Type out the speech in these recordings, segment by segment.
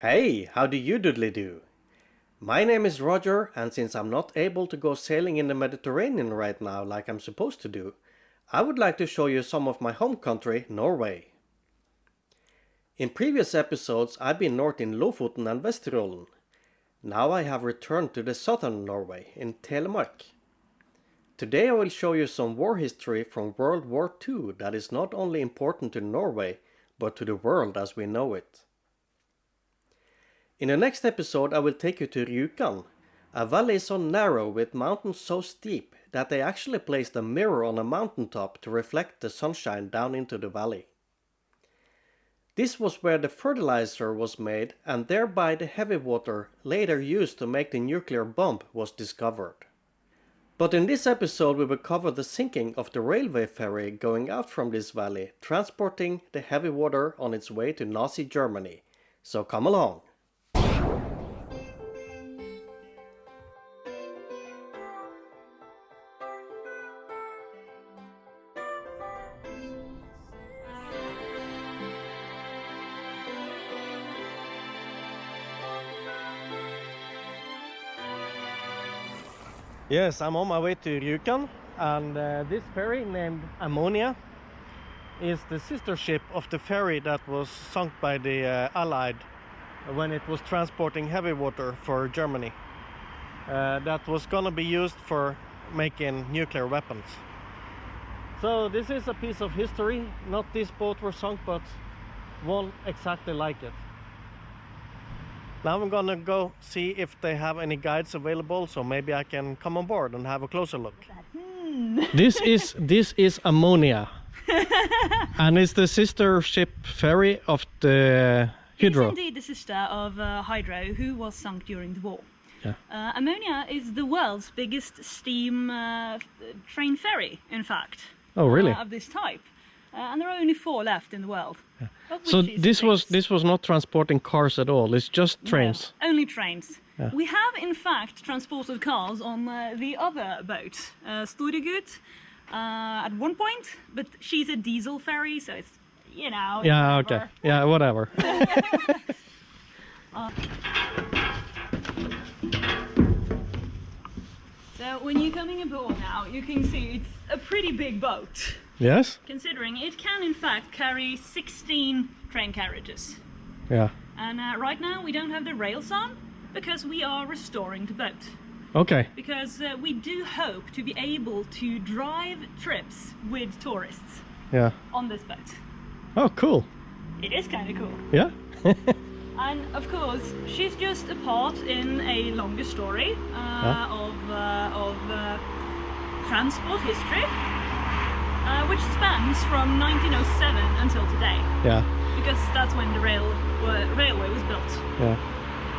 Hey, how do you doodly do? My name is Roger, and since I'm not able to go sailing in the Mediterranean right now like I'm supposed to do, I would like to show you some of my home country, Norway. In previous episodes I've been north in Lofoten and Vesterålen. Now I have returned to the southern Norway, in Telemark. Today I will show you some war history from World War II that is not only important to Norway, but to the world as we know it. In the next episode I will take you to Rjukan, a valley so narrow with mountains so steep that they actually placed a mirror on a mountaintop to reflect the sunshine down into the valley. This was where the fertilizer was made and thereby the heavy water later used to make the nuclear bomb was discovered. But in this episode we will cover the sinking of the railway ferry going out from this valley, transporting the heavy water on its way to Nazi Germany. So come along! Yes, I'm on my way to Rjukan and uh, this ferry named Ammonia is the sister ship of the ferry that was sunk by the uh, Allied when it was transporting heavy water for Germany. Uh, that was gonna be used for making nuclear weapons. So this is a piece of history. Not this boat was sunk, but one exactly like it. Now I'm gonna go see if they have any guides available, so maybe I can come on board and have a closer look. Hmm. this is this is ammonia, and it's the sister ship ferry of the Hydro. It's indeed the sister of uh, Hydro, who was sunk during the war. Yeah. Uh, Ammonia is the world's biggest steam uh, train ferry, in fact. Oh, really? uh, of this type. Uh, and there are only four left in the world. of So this was this was not transporting cars at all. It's just No, trains. only trains. Yeah. We have, in fact, transported cars on uh, the other boat, uh, Storegut, uh, at one point, but she's a diesel ferry, so it's, you know. Yeah. Okay. Yeah. Whatever. So when you're coming aboard now, you can see it's a pretty big boat, yes. considering it can in fact carry 16 train carriages. Yeah. And uh, right now we don't have the rails on because we are restoring the boat. Okay. Because uh, we do hope to be able to drive trips with tourists Yeah. on this boat. Oh, cool. It is kind of cool. Yeah. And of course, she's just a part in a longer story uh, of, uh, of uh, transport history, uh, which spans from 1907 until today, yeah. because that's when the rail railway was built. Yeah.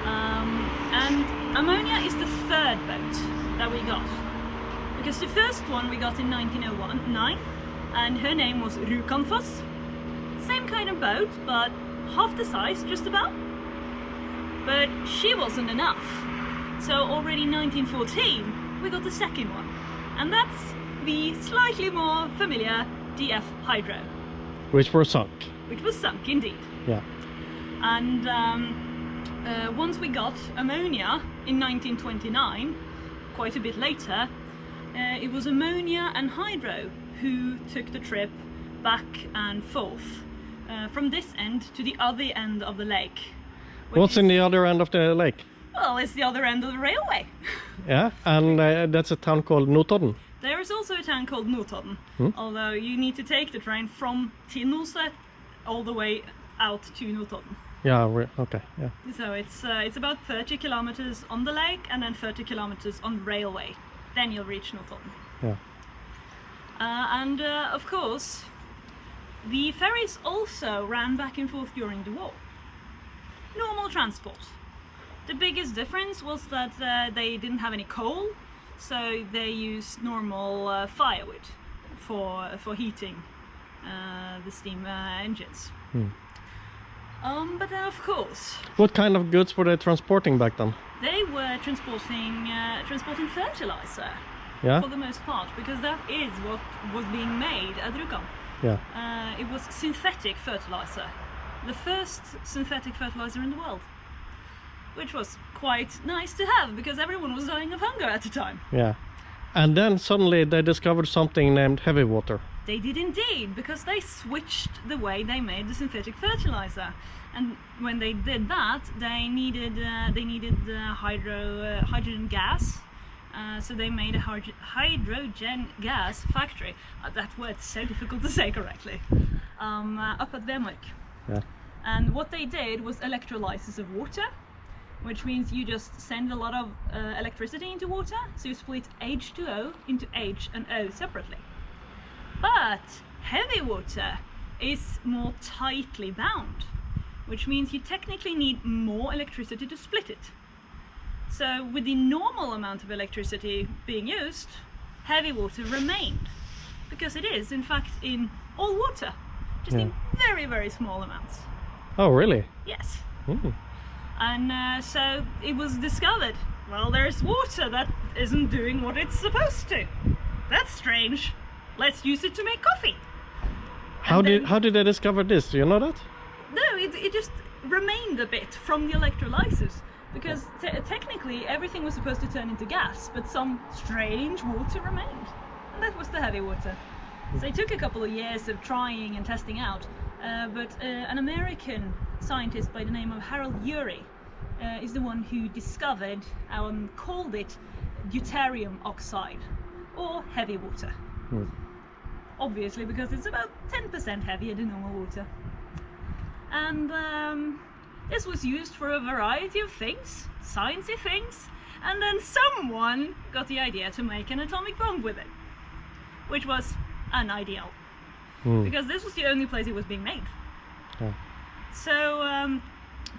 Um, and ammonia is the third boat that we got, because the first one we got in 1909, and her name was Rjukanfoss. Same kind of boat, but half the size, just about. But she wasn't enough. So already in 1914, we got the second one. And that's the slightly more familiar DF Hydro, Which were sunk. which was sunk indeed. Yeah. And um, uh, once we got ammonia in 1929, quite a bit later, uh, it was ammonia and hydro who took the trip back and forth uh, from this end to the other end of the lake. What's in the other end of the lake? Well, it's the other end of the railway. Yeah. And uh, that's a town called Notodden. There is also a town called Notodden, Hmm? although you need to take the train from Tinnoset all the way out to Notodden. Yeah. Okay. Yeah. So it's uh, it's about 30 kilometers on the lake and then 30 kilometers on railway. Then you'll reach Notodden. Yeah. Uh, and uh, of course, the ferries also ran back and forth during the war. Normal transport. The biggest difference was that uh, they didn't have any coal, so they used normal uh, firewood for for heating uh, the steam uh, engines. Hmm. Um, but then, of course, What kind of goods were they transporting back then? they were transporting uh, transporting fertilizer Yeah. for the most part because that is what was being made at Rjukan. Yeah. Uh, it was synthetic fertilizer, the first synthetic fertilizer in the world. Which was quite nice to have because everyone was dying of hunger at the time. Yeah. And then suddenly they discovered something named heavy water. They did indeed, because they switched the way they made the synthetic fertilizer. And when they did that, they needed uh, they needed uh, hydro uh, hydrogen gas. Uh, so they made a hyd- hydrogen gas factory. Uh, that word's so difficult to say correctly. Um, uh, up at Vemork. Yeah. And what they did was electrolysis of water, which means you just send a lot of uh, electricity into water, so you split H2O into H and O separately. But heavy water is more tightly bound, which means you technically need more electricity to split it. So with the normal amount of electricity being used, heavy water remained, because it is in fact in all water, just in very very small amounts. Oh, really? Yes. Mm. And uh, so it was discovered. Well, there's water that isn't doing what it's supposed to. That's strange. Let's use it to make coffee. How did how did they discover this? Do you know that? No, it, it just remained a bit from the electrolysis. Because te- technically everything was supposed to turn into gas, but some strange water remained. And that was the heavy water. So it took a couple of years of trying and testing out. Uh, but uh, an American scientist by the name of Harold Urey uh, is the one who discovered and called it deuterium oxide, or heavy water. Hmm. Obviously, because it's about 10% heavier than normal water. And um, this was used for a variety of things, sciencey things, and then someone got the idea to make an atomic bomb with it, which was unideal Mm. because this was the only place it was being made. Yeah. So um,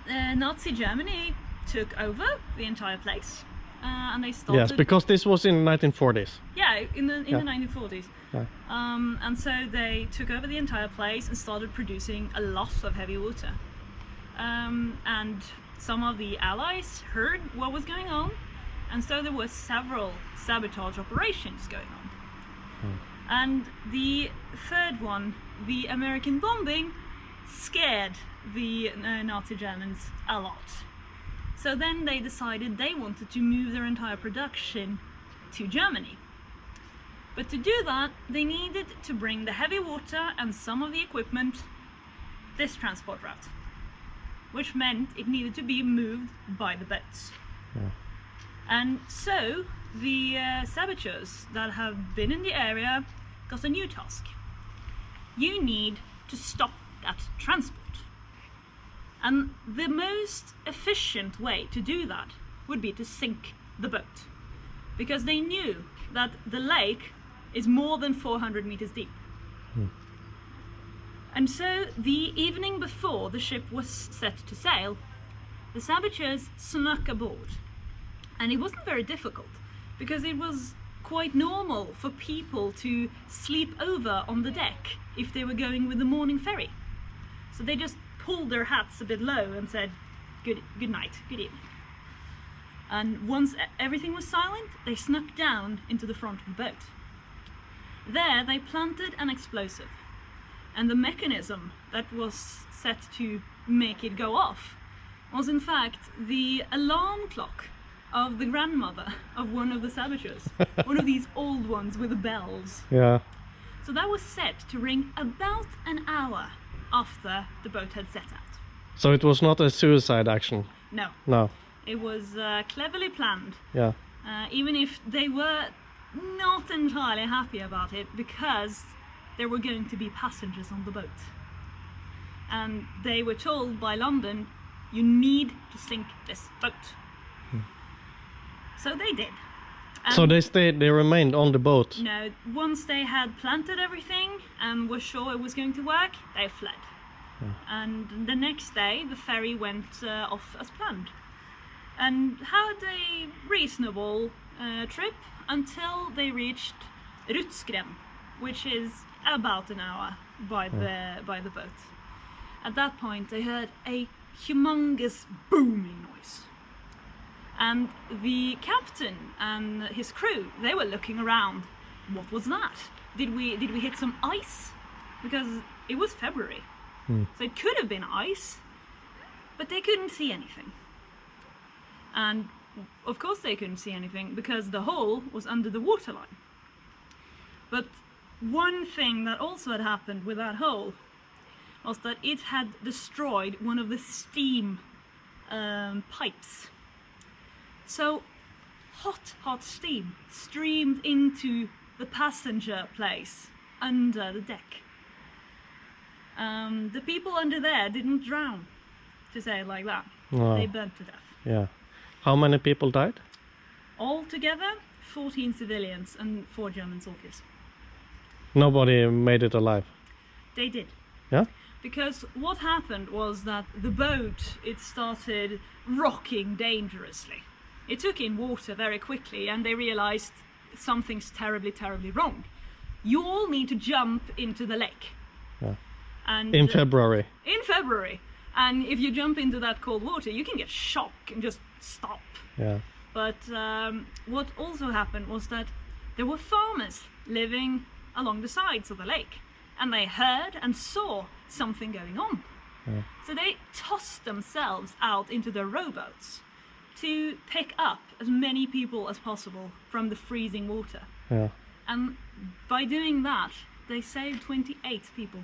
uh, Nazi Germany took over the entire place, uh, and they started. Yes, because this was in 1940s. yeah, in the in Yeah. the 1940s. Yeah. Um, and so they took over the entire place and started producing a lot of heavy water. Um, and some of the allies heard what was going on, and so there were several sabotage operations going on. And the third one, the American bombing, scared the uh, Nazi Germans a lot. So then they decided they wanted to move their entire production to Germany. But to do that, they needed to bring the heavy water and some of the equipment this transport route, which meant it needed to be moved by the boats. Yeah. And so the uh, saboteurs that have been in the area got a new task. You need to stop that transport. And the most efficient way to do that would be to sink the boat. Because they knew that the lake is more than 400 meters deep. Hmm. And so the evening before the ship was set to sail, the saboteurs snuck aboard. And it wasn't very difficult because it was quite normal for people to sleep over on the deck if they were going with the morning ferry. So they just pulled their hats a bit low and said, good, good night, good evening. And once everything was silent, they snuck down into the front of the boat. There they planted an explosive. And the mechanism that was set to make it go off was in fact the alarm clock of the grandmother of one of the saboteurs. one of these old ones with the bells. Yeah. So that was set to ring about an hour after the boat had set out. So it was not a suicide action. No, No. it was uh, cleverly planned, Yeah. uh, even if they were not entirely happy about it because there were going to be passengers on the boat. And they were told by London, you need to sink this boat. So they did. so they stayed. They remained on the boat. No, once they had planted everything and were sure it was going to work, they fled. And the next day, the ferry went uh, off as planned. And had a reasonable uh, trip until they reached Rutsgren, which is about an hour by the by the boat. At that point, they heard a humongous booming and the captain and his crew they were looking around what was that did we did we hit some ice because it was february Hmm. so it could have been ice but they couldn't see anything And of course they couldn't see anything because the hole was under the waterline. But one thing that also had happened with that hole was that it had destroyed one of the steam um, pipes. So hot, hot steam streamed into the passenger place under the deck. Um, the people under there didn't drown, to say it like that. Wow. They burnt to death. Yeah. How many people died? Altogether, 14 civilians and 4 German soldiers. Nobody made it alive. They did. Yeah? Because what happened was that the boat, it started rocking dangerously. It took in water very quickly and they realized something's terribly, terribly wrong. You all need to jump into the lake. Yeah. And In uh, February. in February. And if you jump into that cold water, you can get shock and just stop. Yeah. But um, what also happened was that there were farmers living along the sides of the lake, and they heard and saw something going on. Yeah. So they tossed themselves out into their rowboats to pick up as many people as possible from the freezing water. Yeah. And by doing that, they saved 28 people.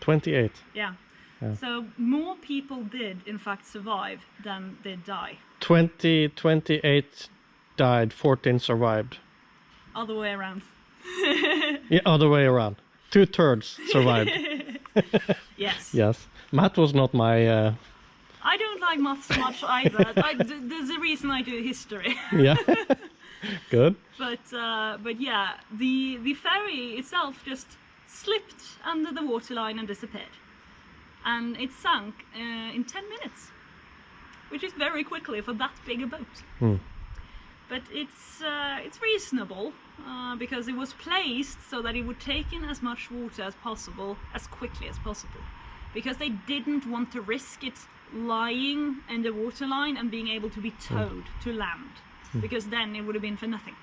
28. Yeah. Yeah. So more people did, in fact, survive than did die. 20, 28 died, 14 survived. Other way around. Yeah, other way around. Two thirds survived. Yes. yes. Matt was not my. Uh, I don't like maths much either. I, there's a reason I do history. yeah. Good. but uh, but yeah, the the ferry itself just slipped under the waterline and disappeared, and it sank uh, in ten minutes, which is very quickly for that big a boat. Hmm. But it's uh, it's reasonable uh, because it was placed so that it would take in as much water as possible as quickly as possible, because they didn't want to risk it lying in the waterline and being able to be towed to land, because then it would have been for nothing.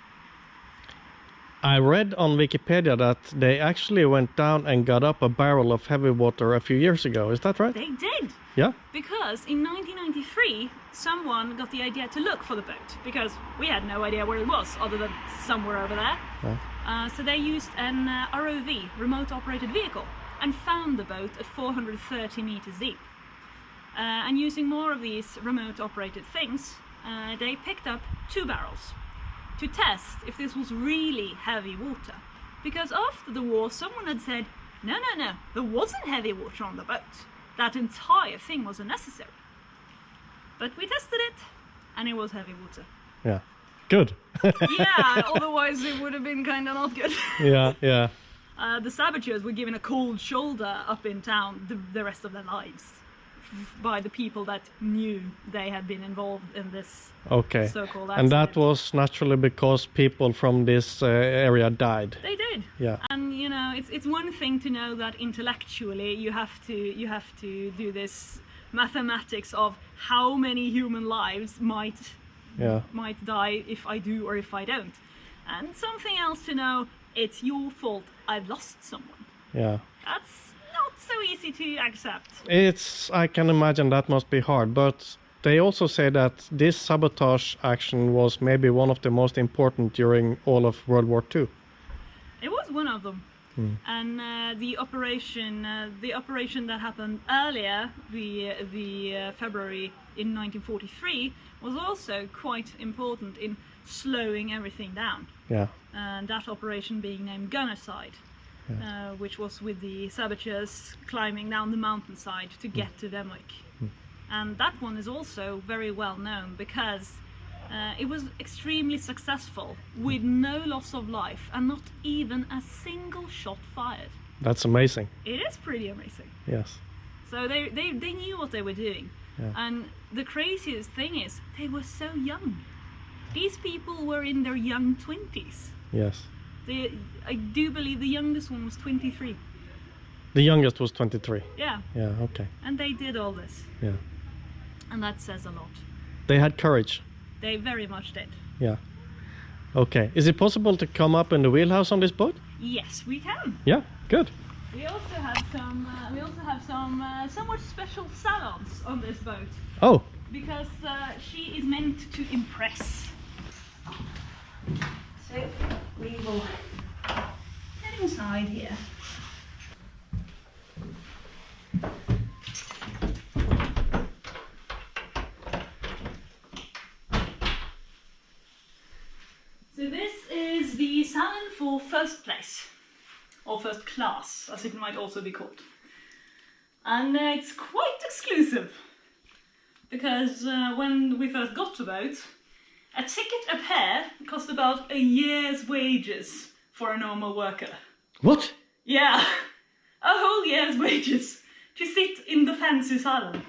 I read on Wikipedia that they actually went down and got up a barrel of heavy water a few years ago. Is that right? They did. Yeah. Because in 1993, someone got the idea to look for the boat because we had no idea where it was other than somewhere over there. Yeah. Uh, so they used an uh, ROV, remote operated vehicle, and found the boat at 430 meters deep. Uh, and using more of these remote operated things, uh, they picked up two barrels to test if this was really heavy water. Because after the war, someone had said, no, no, no, there wasn't heavy water on the boat. That entire thing was unnecessary. But we tested it, and it was heavy water. Yeah. Good. Yeah, otherwise it would have been kind of not good. yeah. Yeah. Uh, the saboteurs were given a cold shoulder up in town the, the rest of their lives by the people that knew they had been involved in this Okay. so-called And that was naturally because people from this uh, area died. They did. Yeah. And you know, it's it's one thing to know that intellectually you have to you have to do this mathematics of how many human lives might Yeah. might die if I do or if I don't. And something else to know, it's your fault I've lost someone. Yeah. That's so easy to accept. It's I can imagine that must be hard, but they also say that this sabotage action was maybe one of the most important during all of World War II. It was one of them. And uh, the operation, uh, the operation that happened earlier, the the uh, February in 1943, was also quite important in slowing everything down. Yeah. And that operation being named Gunnerside, uh, which was with the saboteurs climbing down the mountainside to get to Vemork. And that one is also very well known because uh, it was extremely successful with no loss of life and not even a single shot fired. That's amazing. It is pretty amazing. Yes. So they, they, they knew what they were doing. Yeah. And the craziest thing is, they were so young. These people were in their young 20s. Yes. They, I do believe the youngest one was 23. The youngest was 23. Yeah, Yeah, okay. and they did all this. Yeah. And that says a lot. They had courage. They very much did. Yeah. Okay. Is it possible to come up in the wheelhouse on this boat? Yes, we can. Yeah, good. We also have some. Uh, we also have some uh, somewhat special salons on this boat. Oh, because uh, she is meant to impress. So we will head inside here. So this is the salon for first place, or first class, as it might also be called. And uh, it's quite exclusive, because uh, when we first got to boat, a ticket a pair cost about a year's wages for a normal worker. What? Yeah, a whole year's wages to sit in the fancy salon.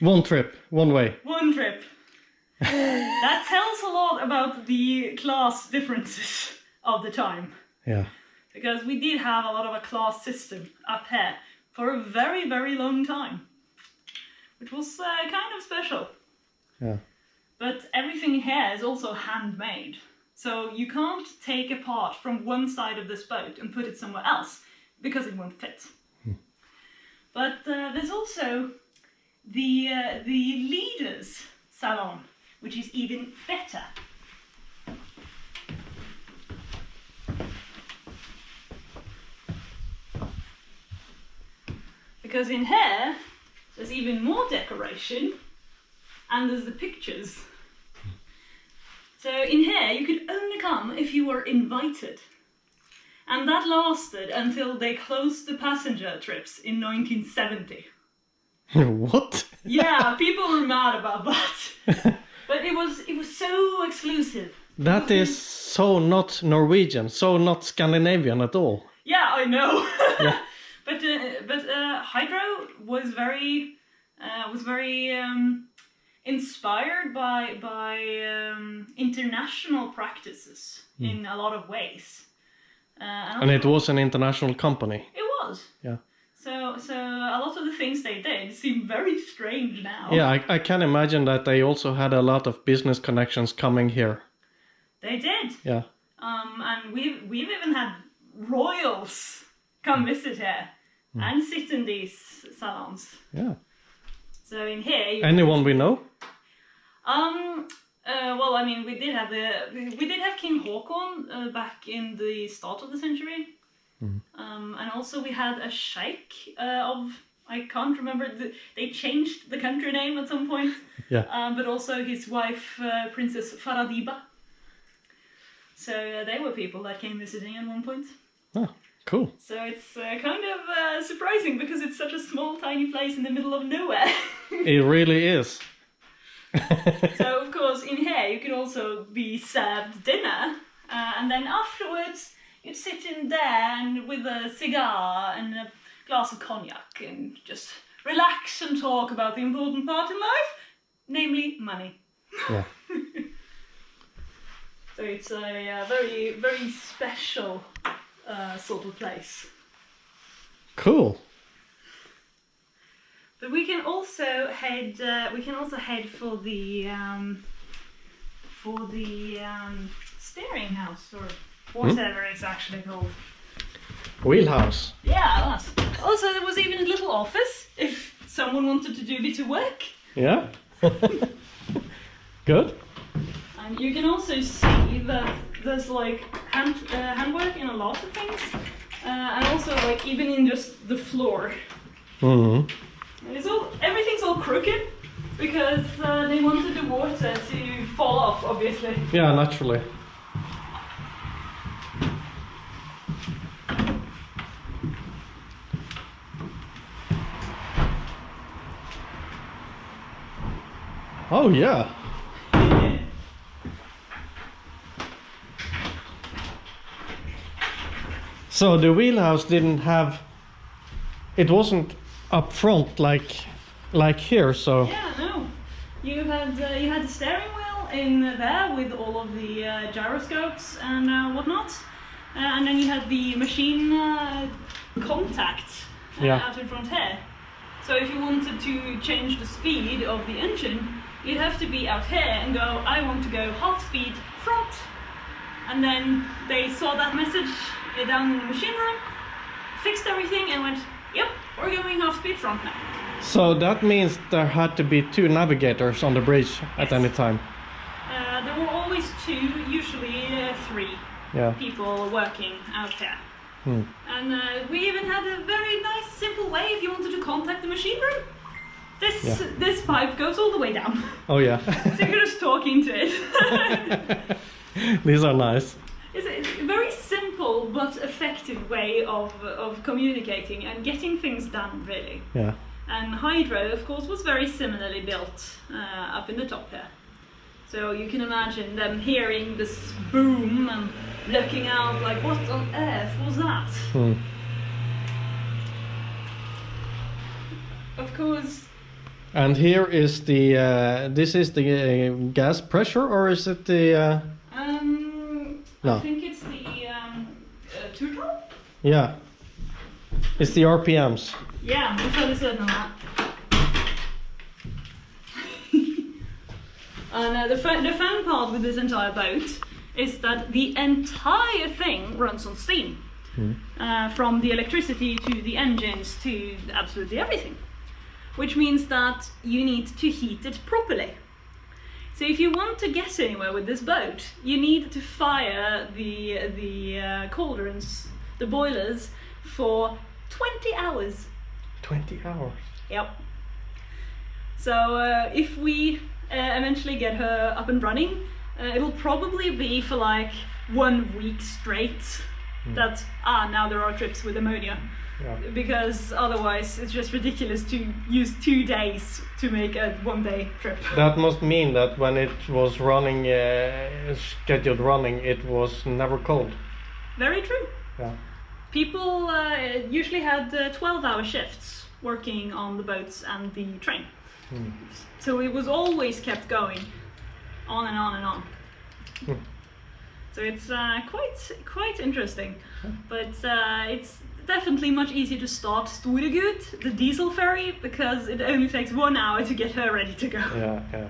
One trip, one way. One trip. that tells a lot about the class differences of the time. Yeah. Because we did have a lot of a class system up here for a very, very long time. Which was uh, kind of special. Yeah. But everything here is also handmade. So you can't take a part from one side of this boat and put it somewhere else because it won't fit. But uh, there's also the uh, the leaders salon, which is even better. Because in here there's even more decoration and there's the pictures. So in here you could only come if you were invited. And that lasted until they closed the passenger trips in 1970. what? Yeah, people were mad about that. But it was it was so exclusive. That is so not Norwegian, so not Scandinavian at all. Yeah, I know. Yeah. but uh, but uh, Hydro was very uh, was very um, inspired by by um, international practices in a lot of ways. Uh, and And it was an international company. It was. Yeah. So so a lot of the things they did seem very strange now. Yeah, I, I can imagine that they also had a lot of business connections coming here. They did. Yeah. Um, and we've we've even had royals come visit here and sit in these salons. Yeah. So in here, you Anyone we know? Um. Uh, well, I mean, we did have the we did have King Haakon uh, back in the start of the century, um, and also we had a sheikh uh, of I can't remember. The, they changed the country name at some point, Yeah. um, but also his wife, uh, Princess Farah Diba. So uh, they were people that came visiting at one point. Oh, cool. So it's uh, kind of uh, surprising because it's such a small, tiny place in the middle of nowhere. It really is. So of course, in here you can also be served dinner, uh, and then afterwards you'd sit in there and with a cigar and a glass of cognac and just relax and talk about the important part in life, namely money. yeah. So it's a uh, very, very special uh, sort of place. Cool. But we can also head. Uh, we can also head for the um, for the um, steering house or whatever it's actually called. Wheelhouse. Yeah, that's. Also, there was even a little office if someone wanted to do a bit of work. Yeah. Good. And you can also see that there's like hand uh, handwork in a lot of things, uh, and also like even in just the floor. hmm And It's all everything's all crooked because uh, they wanted the water to fall off, obviously. Yeah, naturally. Oh yeah. So the wheelhouse didn't have it wasn't up front like like here, so Yeah, no. You had uh, you had the steering wheel in there with all of the uh, gyroscopes and uh, whatnot, uh, and then you had the machine uh, contact uh, Yeah. out in front here. So if you wanted to change the speed of the engine, you'd have to be out here and go, I want to go half speed front. And then they saw that message down in the machine room, fixed everything, and went, Yep, we're going off speed front now. So that means there had to be two navigators on the bridge at Yes. any time. Uh, there were always two, usually uh, three Yeah. people working out there. Hmm. And uh, we even had a very nice, simple way if you wanted to contact the machine room. This Yeah. this pipe goes all the way down, Oh yeah. so you can just talk into it. These are nice. It's a very simple but effective way of of communicating and getting things done, really. Yeah. And Hydro, of course, was very similarly built uh, up in the top here. So you can imagine them hearing this boom and looking out like, what on earth was that? Hmm. Of course, And here is the uh, this is the uh, gas pressure or is it the uh, um, No. I think it's the um, uh, turtle. Yeah it's the RPMs. Yeah, I'm fairly certain of that. and uh, the, fun, the fun part with this entire boat is that the entire thing runs on steam. Uh, from the electricity to the engines to absolutely everything. Which means that you need to heat it properly. So if you want to get anywhere with this boat, you need to fire the, the uh, cauldrons, the boilers, for 20 hours. Twenty hours. Yep. So uh, if we uh, eventually get her up and running, uh, it'll probably be for like one week straight. That ah now there are trips with ammonia Yeah. because otherwise it's just ridiculous to use two days to make a one day trip. That must mean that when it was running, uh, scheduled running, it was never cold. Very true. Yeah. People uh, usually had uh, 12 hour shifts working on the boats and the train. So it was always kept going on and on and on. Hmm. So it's uh, quite quite interesting, but uh, it's definitely much easier to start Storegut, the diesel ferry, because it only takes one hour to get her ready to go. Yeah. Yeah.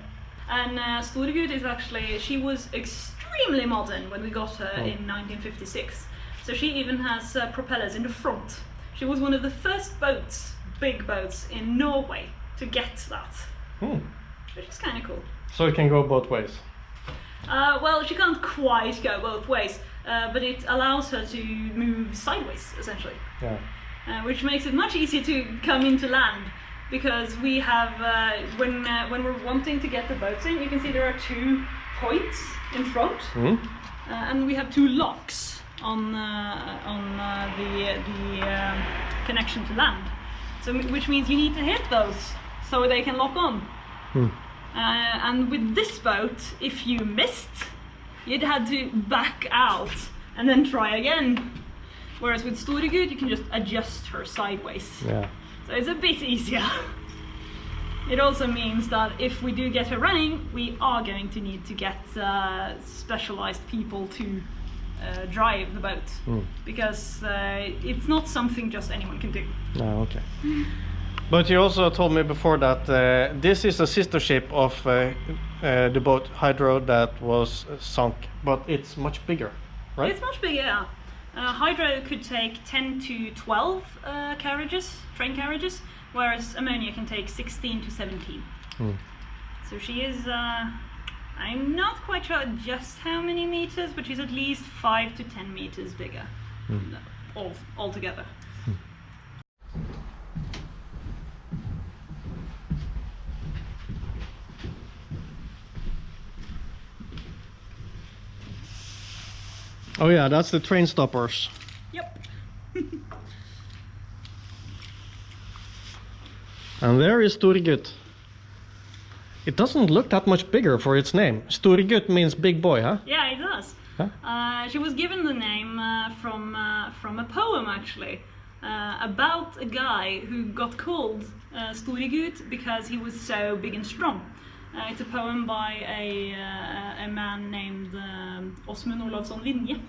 And uh, Storegut is actually, she was extremely modern when we got her Oh. in 1956. So she even has uh, propellers in the front. She was one of the first boats, big boats, in Norway to get that, Hmm. which is kind of cool. So it can go both ways. Uh, well, she can't quite go both ways, uh, but it allows her to move sideways, essentially. Yeah. uh, which makes it much easier to come into land because we have uh, when uh, when we're wanting to get the boats in you can see there are two points in front Hmm. uh, and we have two locks on uh, on uh, the the um, connection to land so which means you need to hit those so they can lock on Hmm. uh, and with this boat if you missed you'd had to back out and then try again Whereas with Storegut, you can just adjust her sideways. Yeah. So it's a bit easier. It also means that if we do get her running, we are going to need to get uh, specialized people to uh, drive the boat. Hmm. Because uh, it's not something just anyone can do. No, okay. But you also told me before that uh, this is a sister ship of uh, uh, the boat Hydro that was uh, sunk, but it's much bigger, right? It's much bigger. Uh, Hydro could take 10 to 12 uh, carriages, train carriages, whereas ammonia can take 16 to 17. Hmm. So she is, uh, I'm not quite sure just how many meters, but she's at least 5 to 10 meters bigger hmm. all, altogether. Hmm. Oh yeah, that's the train stoppers. Yep. And there is Storegut. It doesn't look that much bigger for its name. Storegut means big boy, huh? Yeah, it does. Huh? Uh, she was given the name uh, from uh, from a poem actually uh, about a guy who got called uh, because he was so big and strong. Uh, it's a poem by a uh, a man named um, Aasmund Olavsson Vinje.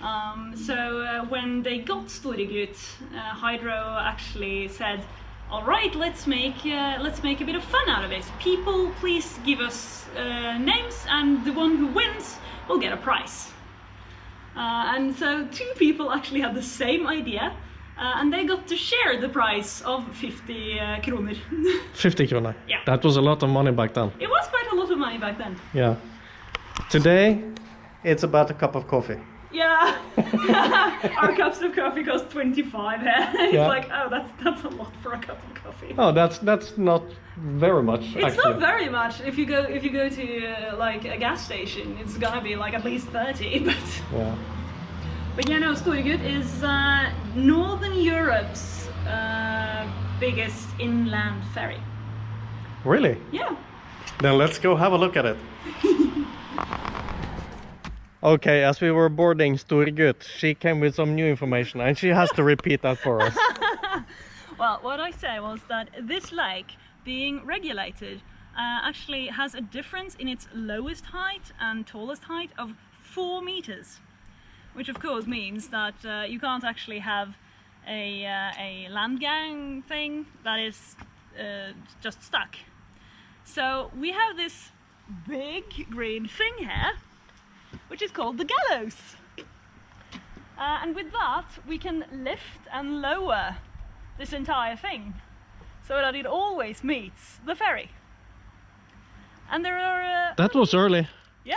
Um, so uh, when they got Storegut, uh, Hydro actually said, "All right, let's make uh, let's make a bit of fun out of it. People, please give us uh, names, and the one who wins will get a prize." Uh, and so two people actually had the same idea, Uh, and they got to share the price of 50 uh, kroner. 50 kroner. Yeah. That was a lot of money back then. it was quite a lot of money back then. Yeah. Today, it's about a cup of coffee. Yeah, our cups of coffee cost 25 here. it's Yeah. like, oh, that's that's a lot for a cup of coffee. Oh, that's that's not very much It's actually. not very much. If you go if you go to uh, like a gas station, it's gonna be like at least 30. But yeah. but yeah, no, Storegut is uh, Northern Europe's uh, biggest inland ferry. Really? Yeah. Then let's go have a look at it. Okay, as we were boarding Storegut, she came with some new information and she has to repeat that for us. Well, what I say was that this lake, being regulated, uh, actually has a difference in its lowest height and tallest height of four meters, which of course means that uh, you can't actually have a, uh, a land gang thing that is uh, just stuck. So we have this big green thing here, which is called the gallows. Uh, and with that, we can lift and lower this entire thing so that it always meets the ferry. And there are, uh, That was early. yeah,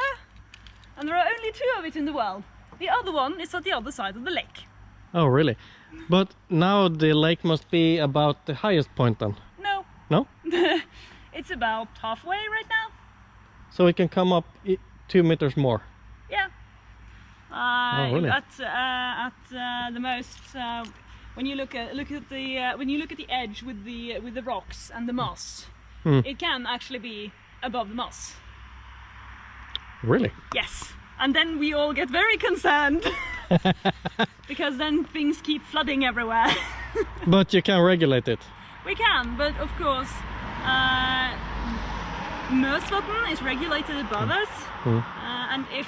and there are only two of it in the world. The other one is at the other side of the lake. Oh, really? But now the lake must be about the highest point then. No, No? it's about halfway right now. So we can come up two meters more. Uh, Oh, really? At uh, at uh, the most, uh, when you look at look at the uh, when you look at the edge with the with the rocks and the moss, Hmm. it can actually be above the moss. Really? Yes. And then we all get very concerned because then things keep flooding everywhere. But you can regulate it. we can, but of course, uh, Møsvatn is regulated above us, Mm. uh, and if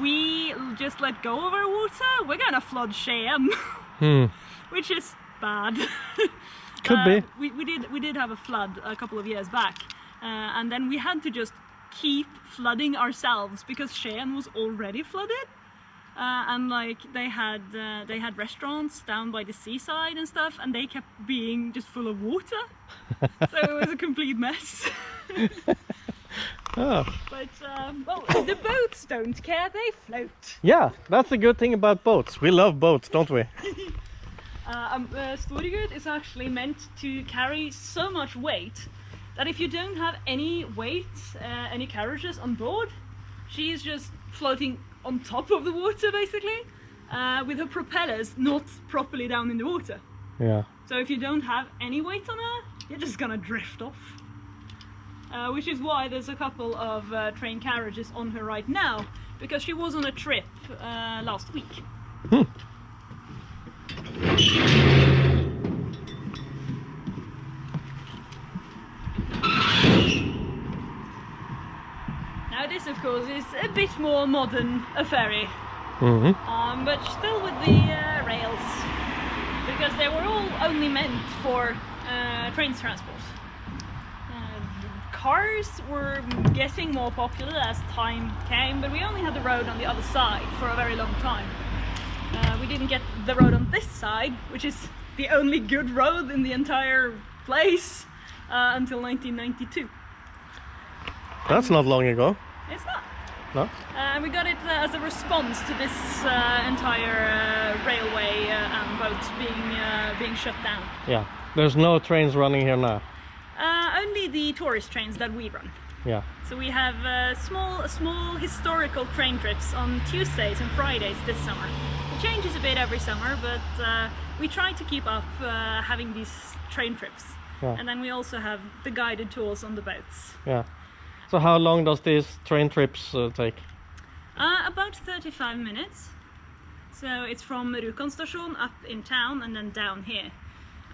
we just let go of our water, we're gonna flood Skien, Hmm. which is bad. Could Uh, be. We, we did we did have a flood a couple of years back, uh, and then we had to just keep flooding ourselves because Skien was already flooded, uh, and like they had uh, they had restaurants down by the seaside and stuff, and they kept being just full of water, so it was a complete mess. Oh. but um, well, the boats don't care; they float. Yeah, that's the good thing about boats. We love boats, don't we? Uh, um, uh, is actually meant to carry so much weight that if you don't have any weight, uh, any carriages on board, she is just floating on top of the water basically, uh, with her propellers not properly down in the water. Yeah. So if you don't have any weight on her, you're just gonna drift off. Uh, which is why there's a couple of uh, train carriages on her right now, because she was on a trip uh, last week. Now this of course is a bit more modern a ferry, hmm um, but still with the uh, rails, because they were all only meant for uh, train transport. Uh, cars were getting more popular as time came, but we only had the road on the other side for a very long time. Uh, we didn't get the road on this side, which is the only good road in the entire place uh, until 1992. That's not long ago. It's not. No? Uh, and we got it uh, as a response to this uh, entire uh, railway uh, and boats being uh, being shut down. Yeah. There's no trains running here now. Uh, only the tourist trains that we run. Yeah. So we have uh, small small historical train trips on Tuesdays and Fridays this summer. It changes a bit every summer, but uh, we try to keep up uh, having these train trips. Yeah. And then we also have the guided tours on the boats. Yeah. So how long does these train trips uh, take? Uh, about 35 minutes. So it's from Rjukan station up in town and then down here.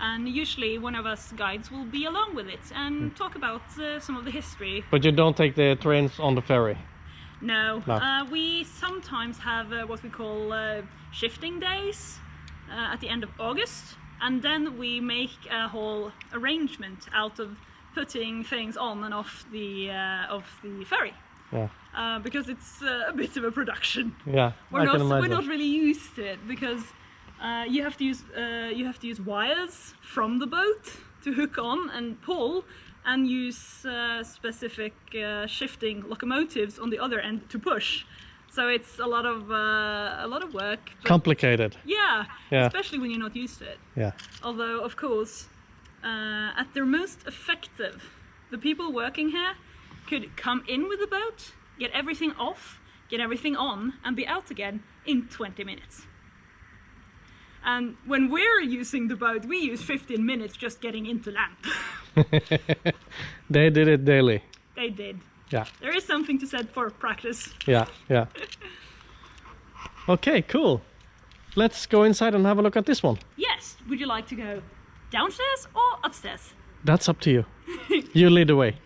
And usually one of us guides will be along with it and talk about uh, some of the history. But you don't take the trains on the ferry. No, No. Uh, we sometimes have uh, what we call uh, shifting days uh, at the end of August, and then we make a whole arrangement out of putting things on and off the uh, of the ferry. Yeah. Uh, because it's uh, a bit of a production. Yeah. we're I not can imagine. we're not really used to it because Uh, you have to use uh, you have to use wires from the boat to hook on and pull, and use uh, specific uh, shifting locomotives on the other end to push. So it's a lot of uh, a lot of work. Complicated. yeah, Yeah. especially when you're not used to it. Yeah. Although, of course, uh, at their most effective, the people working here could come in with the boat, get everything off, get everything on, and be out again in 20 minutes. And when we're using the boat, we use 15 minutes just getting into land. They did it daily. they did. Yeah. There is something to said for practice. Yeah. Yeah. Okay, cool. Let's go inside and have a look at this one. Yes, would you like to go downstairs or upstairs? That's up to you. you lead the way.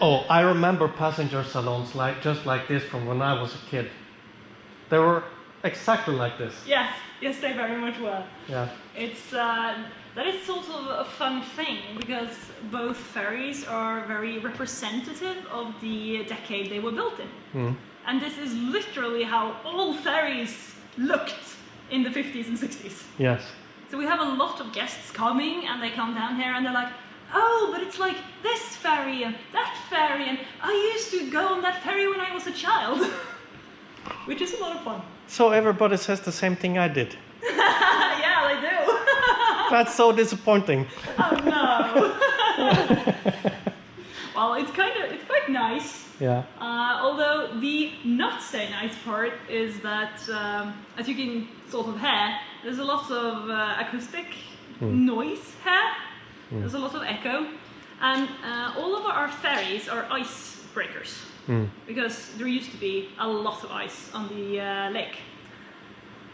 Oh, I remember passenger salons like just like this from when I was a kid. They were exactly like this. Yes, yes, they very much were. Yeah. It's uh, that is sort of a fun thing because both ferries are very representative of the decade they were built in, hmm. and this is literally how all ferries looked in the 50s and 60s. Yes. So we have a lot of guests coming, and they come down here and they're like, "Oh, but it's like this ferry and that ferry, and I used to go on that ferry when I was a child," which is a lot of fun. So everybody says the same thing I did. Yeah, they do. That's so disappointing. Oh no. well, it's kind of it's quite nice. Yeah. Uh, although the not so nice part is that, um, as you can sort of hear, there's a lot of uh, acoustic noise here. There's a lot of echo, and uh, all of our ferries are ice breakers because there used to be a lot of ice on the uh, lake.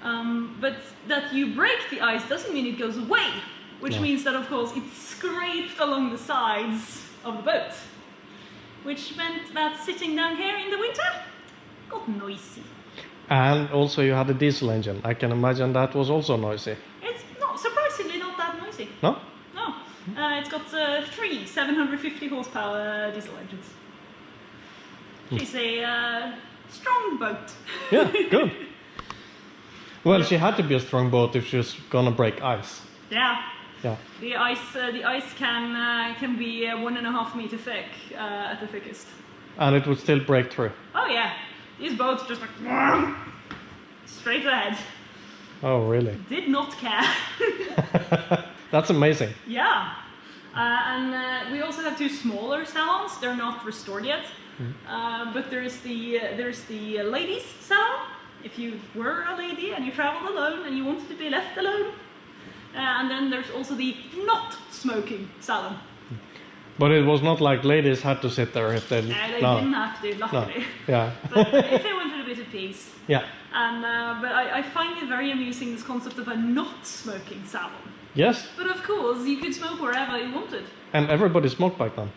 Um, but that you break the ice doesn't mean it goes away, which Yeah. means that, of course, it's scraped along the sides of the boat. Which meant that sitting down here in the winter got noisy. And also you had a diesel engine. I can imagine that was also noisy. It's not surprisingly not that noisy. No? No, uh, it's got uh, three 750 horsepower diesel engines. She's a uh, strong boat. Yeah, good. Well, she had to be a strong boat if she was gonna break ice. yeah. Yeah. The ice, uh, the ice can uh, can be uh, one and a half meter thick uh, at the thickest. And it would still break through. Oh yeah, these boats just like straight ahead. Oh, really? Did not care. That's amazing. yeah, uh, and uh, we also have two smaller salons. They're not restored yet, uh, but there's the uh, there's the ladies salon. If you were a lady and you traveled alone and you wanted to be left alone, uh, and then there's also the not smoking salon. But it was not like ladies had to sit there if they. Uh, they no. didn't have to, luckily. No. Yeah. but if they wanted a bit of peace. yeah. And uh, but I, I find it very amusing this concept of a not smoking salon. Yes. But of course, you could smoke wherever you wanted. And everybody smoked back then.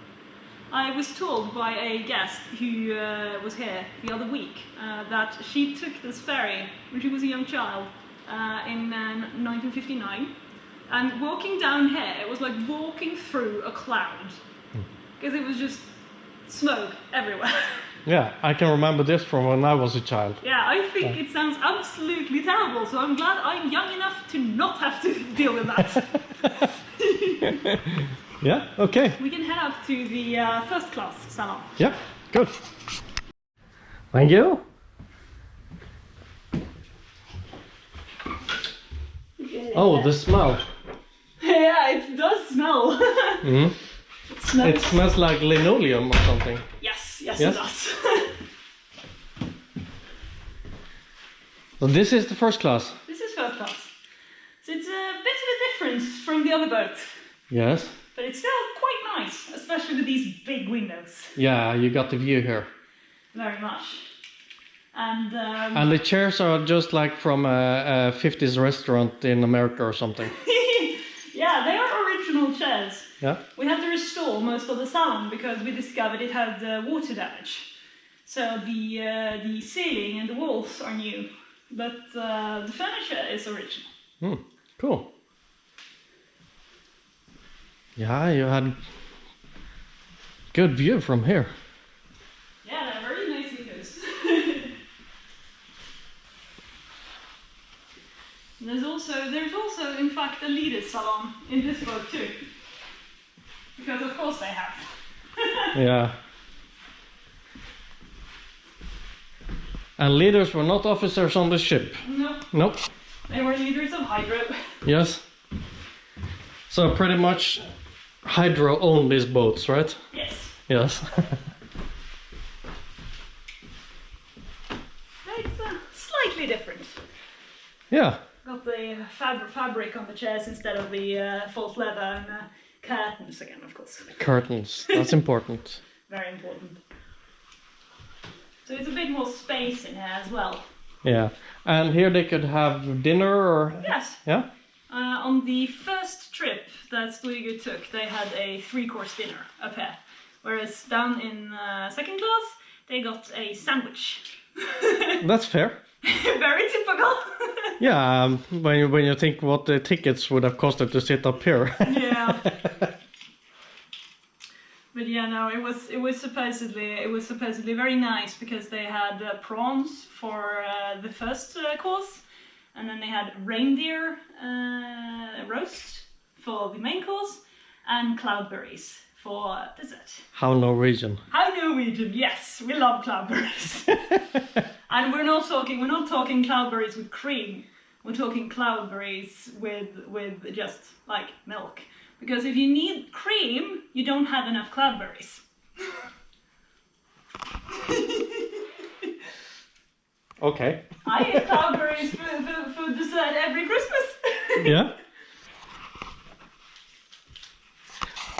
I was told by a guest who uh, was here the other week uh, that she took this ferry when she was a young child uh, in uh, 1959, and walking down here, it was like walking through a cloud because it was just smoke everywhere. Yeah, I can remember this from when I was a child. Yeah, I think it sounds absolutely terrible, so I'm glad I'm young enough to not have to deal with that. Yeah. Okay. we can head up to the uh, first class salon. Yeah. Good. Thank you. Oh, the smell. yeah, it does smell. Mhm. it smells. It smells like linoleum or something. Yes, yes, Yes? it does. So this is the first class. this is first class. So it's a bit of a difference from the other boat, Yes. But it's still quite nice, especially with these big windows. Yeah, you got the view here. Very much. And, um, And the chairs are just like from a, a 50s restaurant in America or something. yeah, they are original chairs. Yeah. We had to restore most of the salon because we discovered it had uh, water damage. So the uh, the ceiling and the walls are new, but uh, the furniture is original. Hmm, cool. Yeah, you had good view from here. Yeah, they're very nice windows. there's also there's also in fact a leader salon in this boat too. Because of course they have. Yeah. And leaders were not officers on the ship. No, Nope. they were leaders of Hydro. Yes. So pretty much Hydro these boats, right? Yes. Yes. It's uh, slightly different. yeah. Got the uh, fab- fabric on the chairs instead of the uh, false leather and uh, curtains again, of course. Curtains. That's important. Very important. So it's a bit more space in here as well. Yeah. And here they could have dinner or Yes. yeah? Uh, on the first trip that Storegut took, they had a three-course dinner up here, whereas down in uh, second class they got a sandwich. That's fair. Very typical. Yeah, um, when you when you think what the tickets would have costed to sit up here. yeah. But yeah, no, it was it was supposedly it was supposedly very nice because they had uh, prawns for uh, the first uh, course, and then they had reindeer uh, roast for the main course, and cloudberries for dessert. How Norwegian. How Norwegian? Yes, we love cloudberries. and we're not talking we're not talking cloudberries with cream. We're talking cloudberries with with just like milk. Because if you need cream, you don't have enough cloudberries. Okay. I eat cloudberries for, for, for dessert every Christmas. Yeah.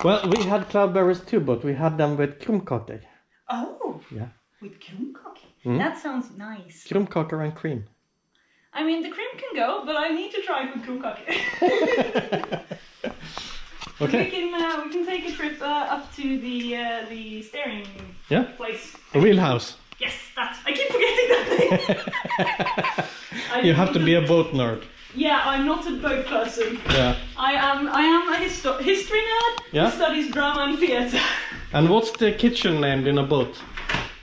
Well, we had cloudberries too, but we had them with krumkake. oh, Yeah. with krumkake. Mm. That sounds nice. Krumkake and cream. I mean, the cream can go, but I need to try with krumkake. We can uh, we can take a trip uh, up to the uh, the steering Yeah. place. The wheelhouse. Yes, that I keep forgetting that name. You have to be a boat nerd. Yeah, I'm not a boat person. Yeah. I am I am a histo- history nerd Yeah. who studies drama and theatre. And what's the kitchen named in a boat?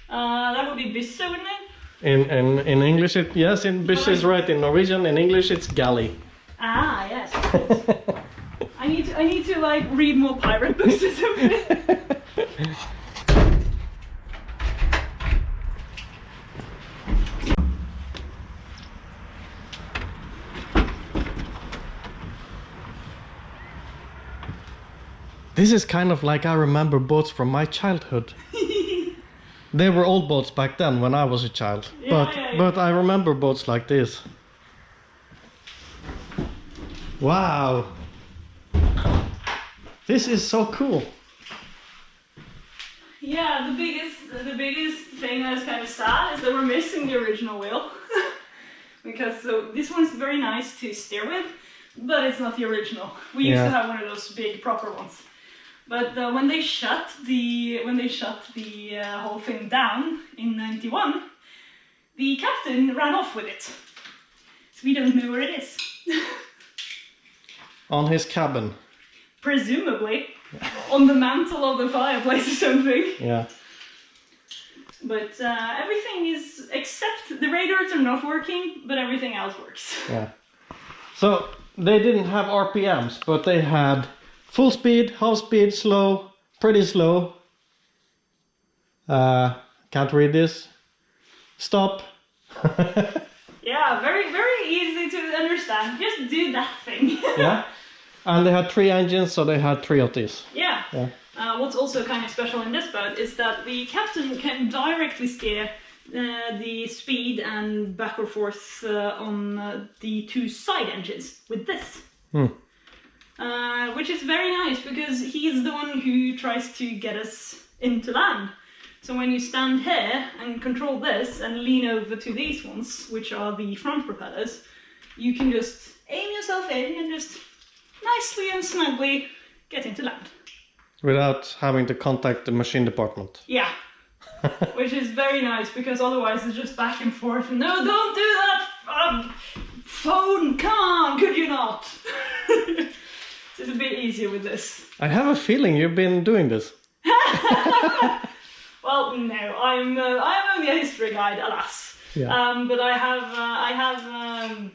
Uh, that would be Bisso, wouldn't it? In in, in English, it yes. In Bish is right. In Norwegian, in English, it's galley. Ah, yes. I need to, I need to like read more pirate books or something. This is kind of like I remember boats from my childhood. they were old boats back then when I was a child. Yeah, but yeah, yeah. but I remember boats like this. Wow. This is so cool. Yeah, the biggest the biggest thing that's kind of sad is that we're missing the original wheel. because so this one's very nice to steer with, but it's not the original. We used to have one of those big proper ones. But uh, when they shut the when they shut the uh, whole thing down in '91, the captain ran off with it. So we don't know where it is. On his cabin. Presumably on the mantle of the fireplace or something. Yeah. But uh, everything is except the radars are not working, but everything else works. Yeah. So they didn't have RPMs, but they had full speed, half speed, slow, pretty slow. Uh, can't read this. Stop. Yeah, very very easy to understand. Just do that thing. yeah. And they had three engines, so they had three of these. yeah. Yeah. Uh, what's also kind of special in this boat is that the captain can directly steer uh, the speed and back or forth uh, on uh, the two side engines with this. Hmm. Uh, which is very nice because he's the one who tries to get us into land. So when you stand here and control this and lean over to these ones, which are the front propellers, you can just aim yourself in and just nicely and snugly get into land. Without having to contact the machine department. Yeah. Which is very nice because otherwise it's just back and forth. No, don't do that! Um, phone! Come on, could you not? it's a bit easier with this. I have a feeling you've been doing this. Well, no, I'm uh, I'm only a history guide, alas. Yeah. Um, but I have uh, I have um,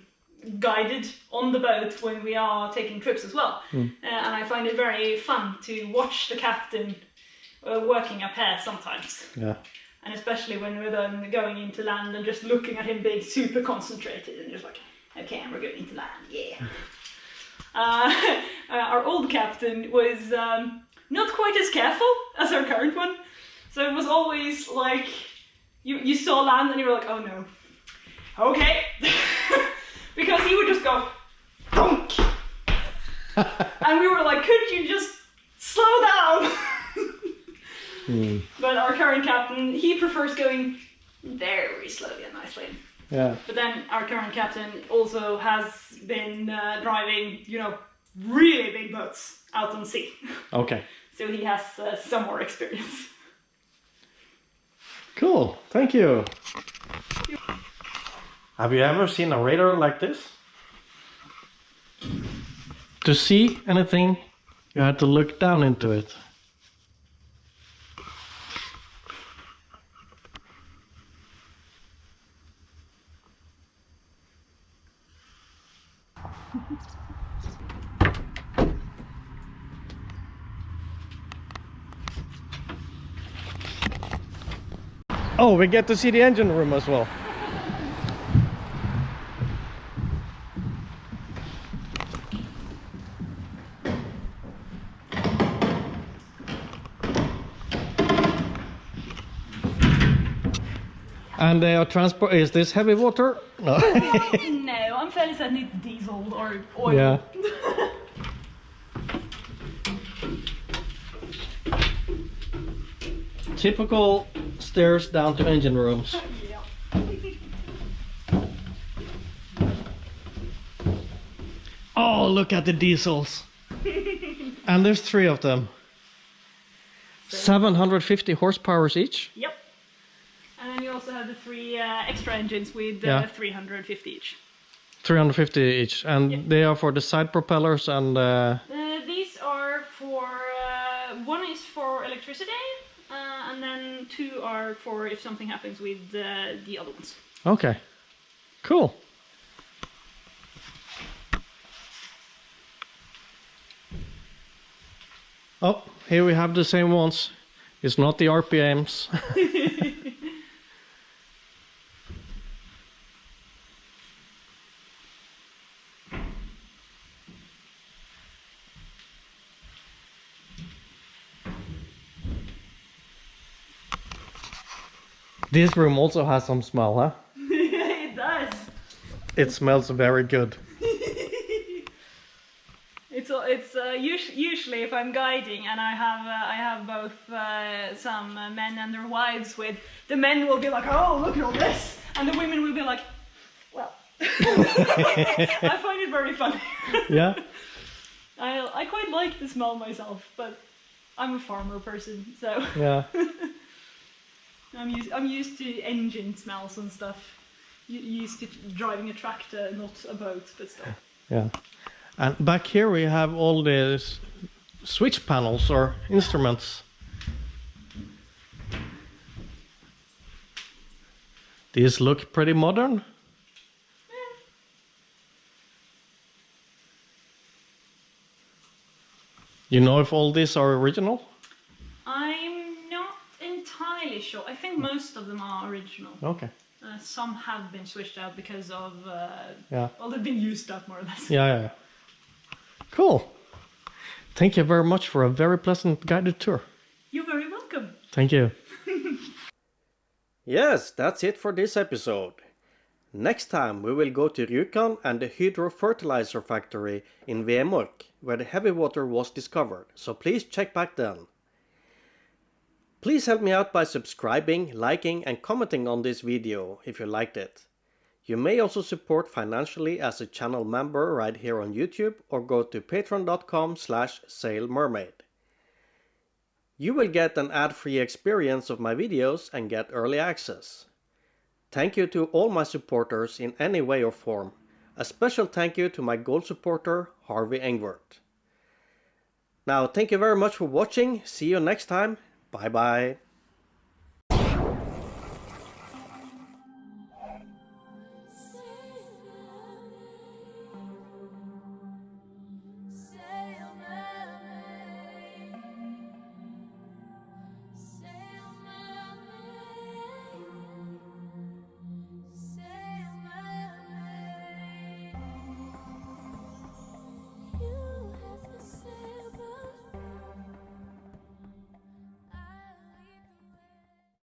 guided on the boat when we are taking trips as well, uh, and I find it very fun to watch the captain uh, working up here sometimes, Yeah. and especially when we're then going into land and just looking at him being super concentrated and just like, okay, we're going into land, yeah. Uh, uh, our old captain was um, not quite as careful as our current one. So it was always like you, you saw land and you were like, oh no. Okay. because he would just go, donk. and we were like, could you just slow down? But our current captain, he prefers going very slowly and nicely. Yeah. But then our current captain also has been uh, driving, you know, really big boats out on sea. Okay. so he has uh, some more experience. Cool. Thank you. Have you ever seen a radar like this? To see anything, you had to look down into it. Oh, we get to see the engine room as well. And uh, they are transport. Is this heavy water? No. no, I'm fairly certain it's diesel or oil. yeah. Typical stairs down to engine rooms. Oh, look at the diesels. and there's three of them. 750 horsepower each. Yep. And then you also have the three uh, extra engines with uh, Yeah. 350 each. 350 each. And Yeah. they are for the side propellers and uh, Uh, these are for uh, one is for electricity, uh, and then two are for if something happens with uh, the other ones. okay. Cool. Oh, here we have the same ones. It's not the RPMs. this room also has some smell, huh? it does. It smells very good. It's it's uh, us- usually if I'm guiding and I have uh, I have both uh, some uh, men and their wives with the men will be like oh look at all this and the women will be like well I find it very funny. Yeah? I I quite like the smell myself, but I'm a farmer person, so Yeah. I'm used I'm used to engine smells and stuff. Used to driving a tractor, not a boat, but still. Yeah. And back here we have all these switch panels or instruments. These look pretty modern. You know if all these are original? Not entirely sure. I think most of them are original. Okay. Uh, some have been switched out because of uh, Yeah. well, they've been used up more or less. Yeah, yeah. yeah. Cool. Thank you very much for a very pleasant guided tour. You're very welcome. Thank you. Yes, that's it for this episode. Next time we will go to Rjukan and the Hydro fertilizer factory in Vemork, where the heavy water was discovered, so please check back then. Please help me out by subscribing, liking and commenting on this video if you liked it. You may also support financially as a channel member right here on YouTube or go to patreon.com slash sailmermaid. You will get an ad-free experience of my videos and get early access. Thank you to all my supporters in any way or form, A special thank you to my gold supporter, Harvey Engwert. Now, thank you very much for watching. See you next time. 拜拜。